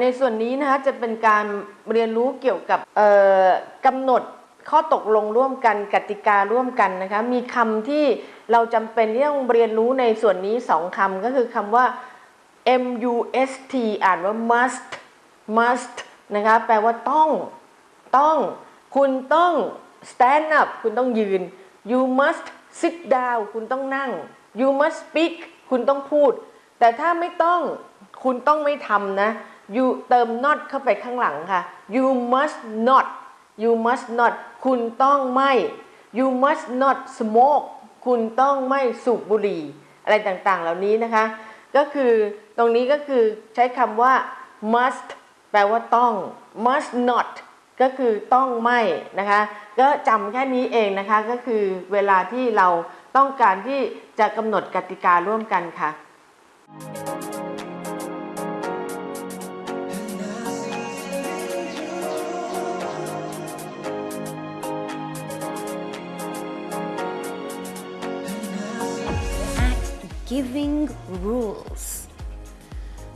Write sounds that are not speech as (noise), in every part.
ในส่วนนี้นะคะจะเป็นการเรียนรู้เกี่ยวกับกำหนดข้อตกลงร่วมกันกติการ่วมกันนะคะมีคำที่เราจำเป็นที่ต้องเรียนรู้ในส่วนนี้สองคำก็คือคำว่า must อ่านว่า must must นะคะแปลว่าต้องต้องคุณต้อง stand up คุณต้องยืน you must sit down คุณต้องนั่ง you must speak คุณต้องพูด แต่ถ้าไม่ต้องคุณต้องไม่ทำนะ you เติม not เข้าไปข้างหลังค่ะ you must not you must not คุณต้องไม่ you must not smoke คุณต้องไม่สูบบุหรี่ อะไรต่างๆ เหล่านี้นะคะ ก็คือตรงนี้ก็คือใช้คำว่า must แปลว่าต้อง must not ก็คือต้องไม่นะคะ ก็จำแค่นี้เองนะคะก็คือเวลาที่เราต้องการที่จะกำหนดกติการ่วมกันค่ะ giving rules.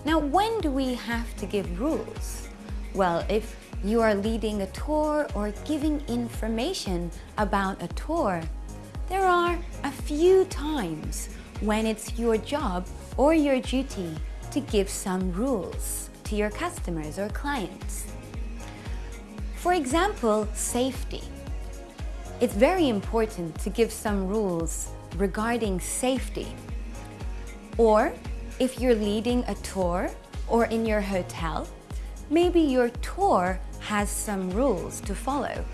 Now, when do we have to give rules? Well, if you are leading a tour or giving information about a tour, there are a few times when it's your job or your duty to give some rules to your customers or clients. For example, safety. It's very important to give some rules regarding safety. Or if you're leading a tour or in your hotel, maybe your tour has some rules to follow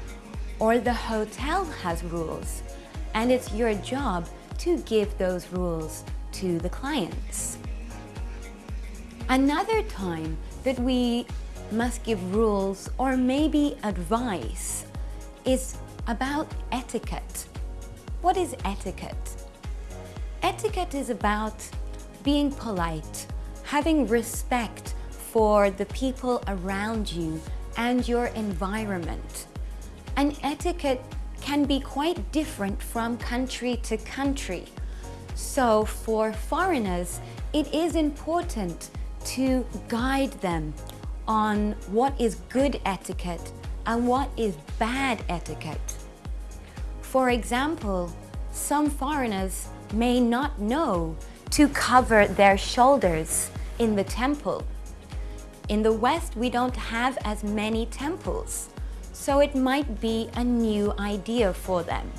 or the hotel has rules and it's your job to give those rules to the clients. Another time that we must give rules or maybe advice is about etiquette. What is etiquette? Etiquette is about being polite, having respect for the people around you and your environment. And etiquette can be quite different from country to country. So for foreigners, it is important to guide them on what is good etiquette and what is bad etiquette. For example, some foreigners may not know to cover their shoulders in the temple. In the West, we don't have as many temples, so it might be a new idea for them.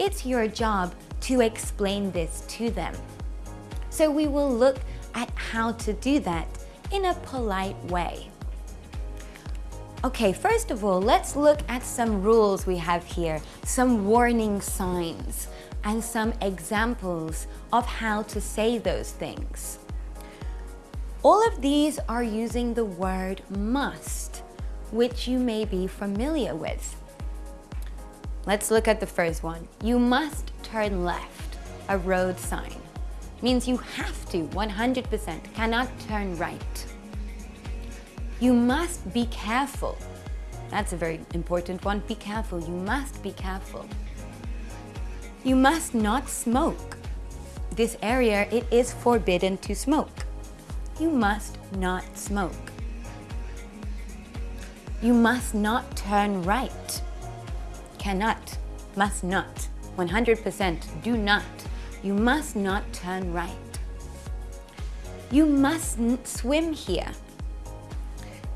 It's your job to explain this to them. So we will look at how to do that in a polite way. Okay, first of all, let's look at some rules we have here, some warning signs, and some examples of how to say those things. All of these are using the word must, which you may be familiar with. Let's look at the first one. You must turn left, a road sign. Means you have to, 100%, cannot turn right. You must be careful. That's a very important one. Be careful. You must be careful. You must not smoke. This area, it is forbidden to smoke. You must not smoke. You must not turn right. Cannot, must not. 100% do not. You must not turn right. You mustn't swim here.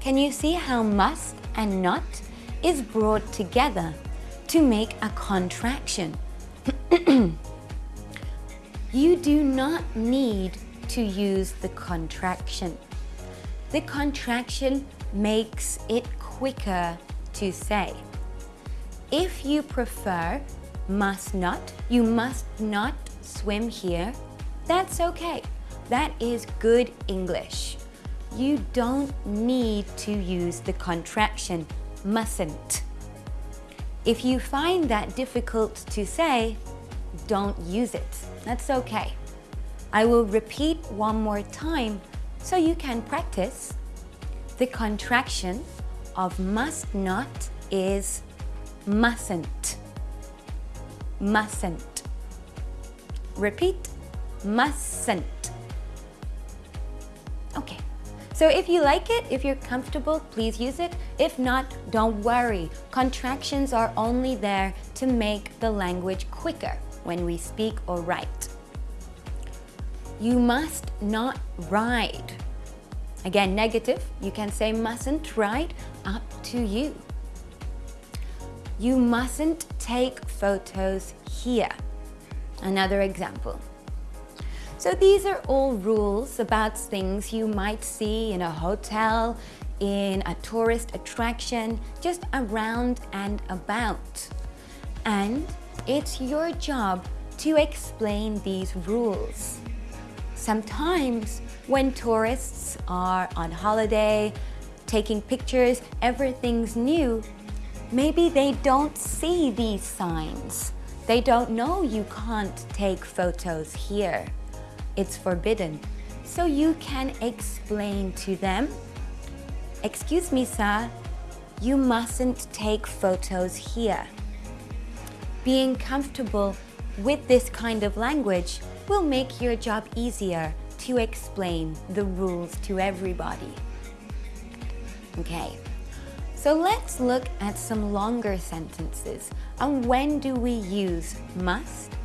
Can you see how must and not is brought together to make a contraction? (coughs) you do not need to use the contraction. The contraction makes it quicker to say. If you prefer must not, you must not swim here, that's okay. That is good English. You don't need to use the contraction mustn't. If you find that difficult to say, don't use it. That's okay. I will repeat one more time so you can practice. The contraction of must not is mustn't. Mustn't. Repeat, mustn't. So if you like it, if you're comfortable, please use it. If not, don't worry. Contractions are only there to make the language quicker when we speak or write. You must not ride. Again, negative, you can say mustn't ride, up to you. You mustn't take photos here. Another example. So these are all rules about things you might see in a hotel, in a tourist attraction, just around and about. And it's your job to explain these rules. Sometimes when tourists are on holiday, taking pictures, everything's new, maybe they don't see these signs. They don't know you can't take photos here. It's forbidden. So you can explain to them, excuse me, sir, you mustn't take photos here. Being comfortable with this kind of language will make your job easier to explain the rules to everybody. Okay, so let's look at some longer sentences on when do we use must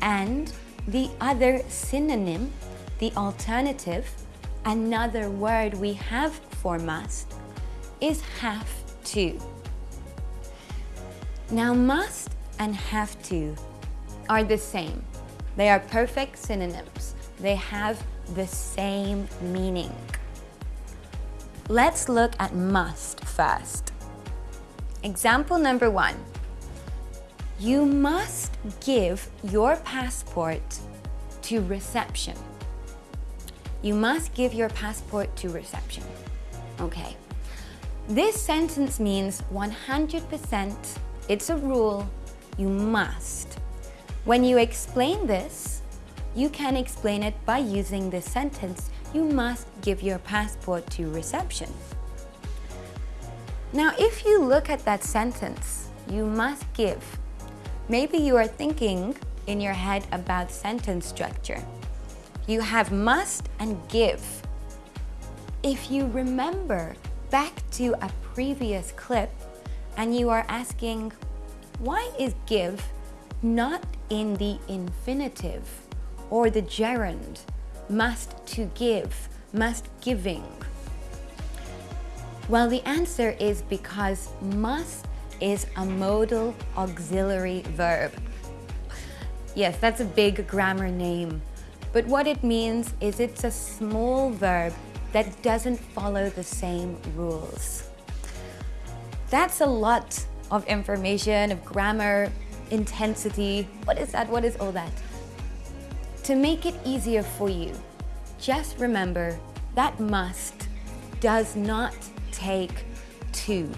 and the other synonym, the alternative, another word we have for must is have to. Now must and have to are the same. They are perfect synonyms. They have the same meaning. Let's look at must first. Example number one. You must give your passport to reception. You must give your passport to reception. Okay. This sentence means 100%, it's a rule, you must. When you explain this, you can explain it by using this sentence, you must give your passport to reception. Now, if you look at that sentence, you must give, maybe you are thinking in your head about sentence structure. You have must and give. If you remember back to a previous clip and you are asking, why is give not in the infinitive or the gerund, must to give, must giving? Well, the answer is because must is a modal auxiliary verb. Yes, that's a big grammar name, but what it means is it's a small verb that doesn't follow the same rules. That's a lot of information, of grammar, intensity. What is that? What is all that? To make it easier for you, just remember that must does not take to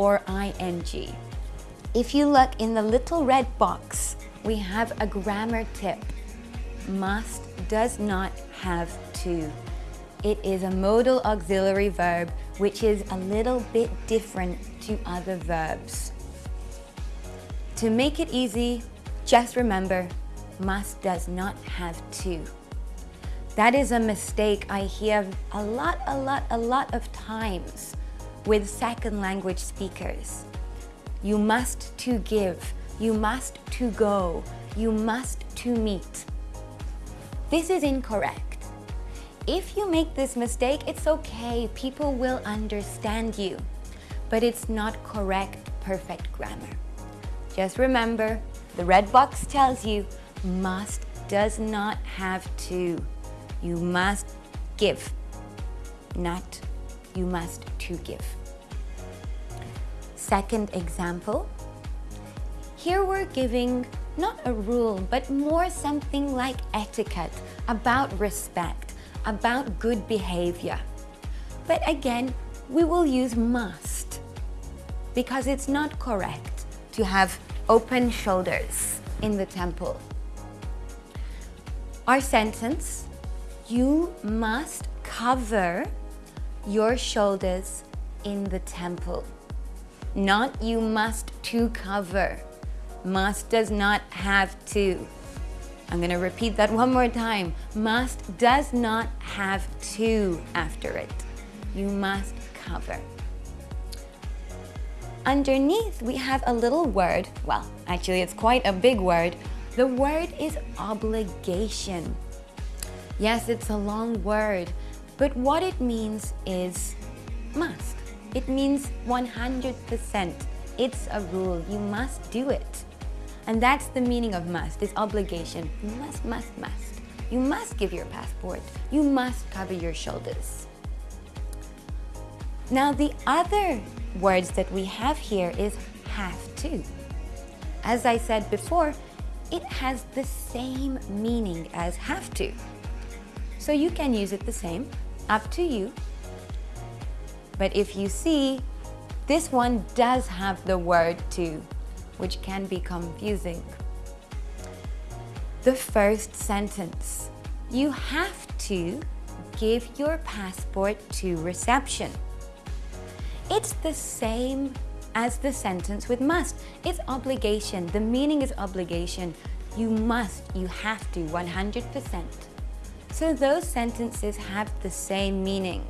or ing. If you look in the little red box, we have a grammar tip. Must does not have to. It is a modal auxiliary verb which is a little bit different to other verbs. To make it easy, just remember, must does not have to. That is a mistake I hear a lot, a lot, a lot of times with second language speakers. You must to give, you must to go, you must to meet. This is incorrect. If you make this mistake, it's okay, people will understand you. But it's not correct, perfect grammar. Just remember, the red box tells you must does not have to. You must give, not you must to give. Second example, here we're giving not a rule, but more something like etiquette, about respect, about good behavior. But again, we will use must because it's not correct to have open shoulders in the temple. Our sentence, you must cover your shoulders in the temple. Not you must to cover. Must does not have to. I'm going to repeat that one more time. Must does not have to after it. You must cover. Underneath, we have a little word. Well, actually, it's quite a big word. The word is obligation. Yes, it's a long word, but what it means is must. It means 100%. It's a rule. You must do it. And that's the meaning of must, is obligation. Must, must, must. You must give your passport. You must cover your shoulders. Now the other words that we have here is have to. As I said before, it has the same meaning as have to. So you can use it the same, up to you. But if you see, this one does have the word to, which can be confusing. The first sentence, you have to give your passport to reception. It's the same as the sentence with must. It's obligation. The meaning is obligation. You must, you have to, 100%. So those sentences have the same meaning.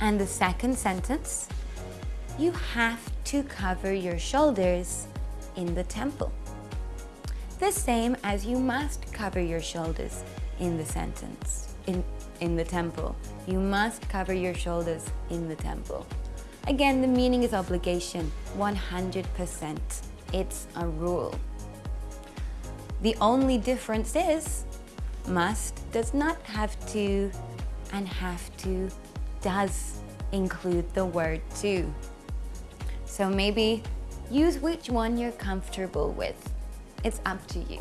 And the second sentence, you have to cover your shoulders in the temple. The same as you must cover your shoulders in the sentence, in, in the temple. You must cover your shoulders in the temple. Again, the meaning is obligation, 100%. It's a rule. The only difference is must does not have to and have to does include the word to. So maybe use which one you're comfortable with. It's up to you.